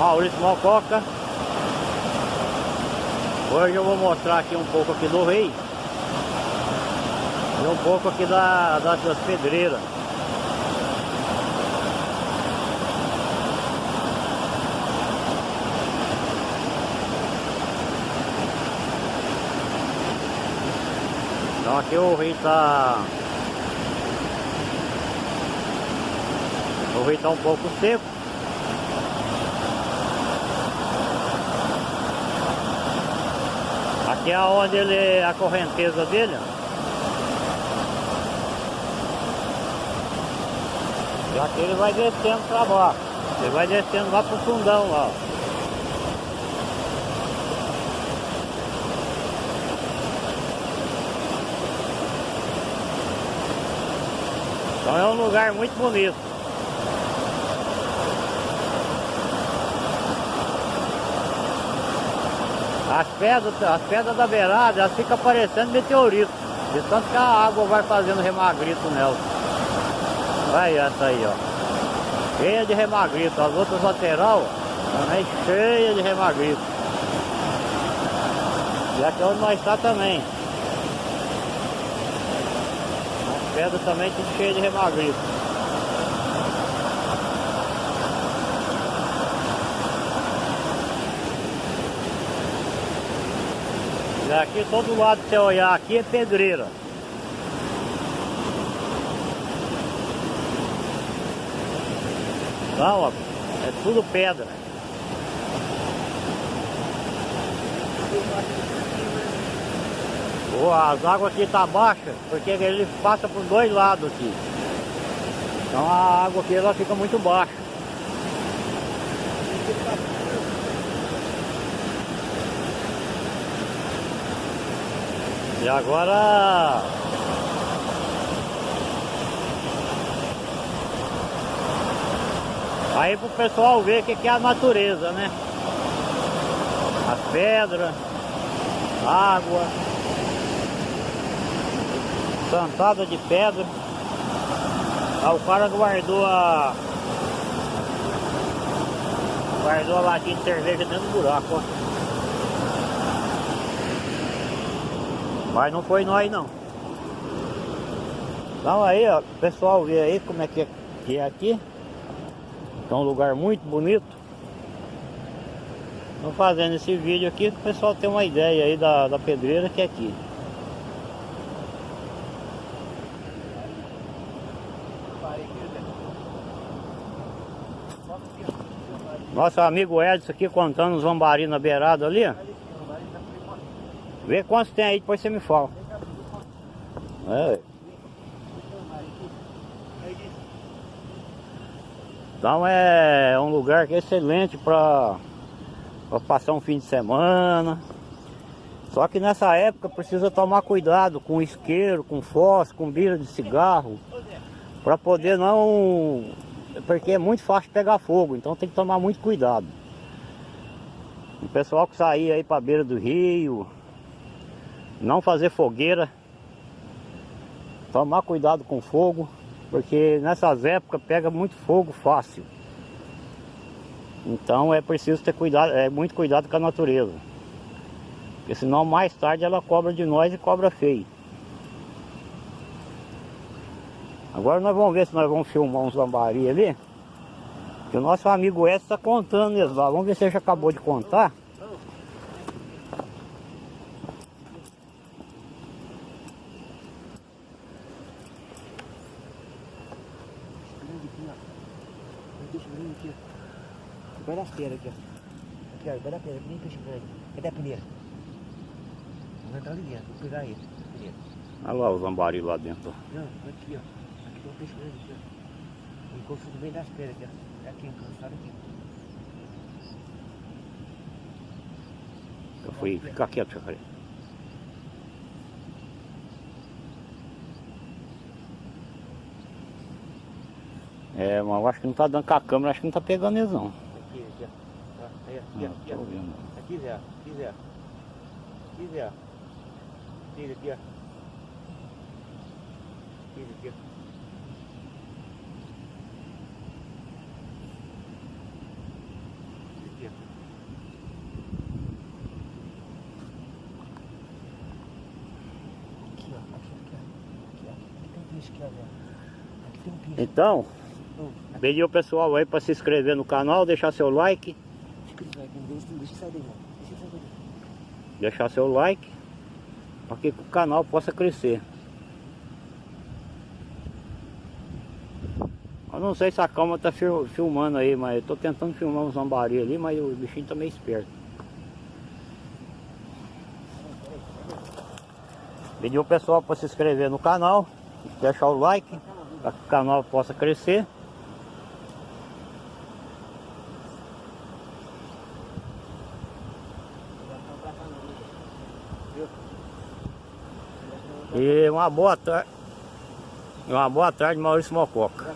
Maurício Mococa. Hoje eu vou mostrar aqui um pouco aqui do rei. E um pouco aqui da, das, das pedreiras. Então aqui o rio tá O rio tá um pouco seco Aqui é onde ele a correnteza dele? E aqui ele vai descendo para baixo Ele vai descendo lá pro fundão lá Então é um lugar muito bonito. As pedras, as pedras da beirada, elas ficam parecendo meteorito. De tanto que a água vai fazendo remagrito nelas. Olha essa aí, ó. Cheia de remagrito. As outras lateral também cheia de remagrito. E aqui é onde nós está também. pedra também tudo cheio de remagrito. E aqui todo lado que você olhar aqui é pedreira. Não, ó, é tudo pedra. as águas aqui tá baixa, porque ele passa por dois lados aqui. Então a água aqui ela fica muito baixa. Agora Aí pro pessoal ver o que, que é a natureza, né? As pedras, água plantada de pedra. Aí o cara guardou a. Guardou a latinha de cerveja dentro do buraco, ó. Mas não foi nós não. Então aí, ó, pessoal vê aí como é que é, que é aqui. É um lugar muito bonito. Estou fazendo esse vídeo aqui para o pessoal ter uma ideia aí da, da pedreira que é aqui. Nosso amigo Edson aqui contando os lambari na beirada ali. Vê quantos tem aí, depois você me fala. É. Então é um lugar é excelente para passar um fim de semana. Só que nessa época precisa tomar cuidado com isqueiro, com fósforo, com bira de cigarro. Para poder não porque é muito fácil pegar fogo, então tem que tomar muito cuidado. O pessoal que sair aí para beira do rio, não fazer fogueira, tomar cuidado com fogo, porque nessas épocas pega muito fogo fácil. Então é preciso ter cuidado, é muito cuidado com a natureza. Porque senão mais tarde ela cobra de nós e cobra feio. Agora nós vamos ver se nós vamos filmar uns lambari ali. Que o nosso amigo Edson está contando eles lá. Vamos ver se ele já acabou de contar. Vai das pedras aqui, ó. Aqui, ó. Vai da pedra, que nem peixe grande. Cadê a peneira? Vamos entrar ali dentro, vou pegar ele. Olha lá os lambari lá dentro. Não, aqui, ó. Aqui tem um peixe grande aqui, ó. Encosto no meio das pedras aqui, ó. É aqui, encostado aqui. Eu fui ficar quieto, Chacaré. É, mas eu acho que não tá dando com a câmera, acho que não tá pegando eles não. Aí, aqui, ah, não, aqui, ó. Aqui, Zé, aqui, Zé. Aqui, Zé. Tira aqui, ó. Tira aqui, ó. Então, hum. pediu ao pessoal aí para se inscrever no canal, deixar seu like deixar seu like, para que o canal possa crescer. Eu não sei se a calma tá fil- filmando aí, mas eu tô tentando filmar um zambari ali, mas o bichinho tá meio esperto. Pedir o pessoal para se inscrever no canal, deixar o like, para que o canal possa crescer. E uma boa tarde. Uma boa tarde, Maurício Mococa.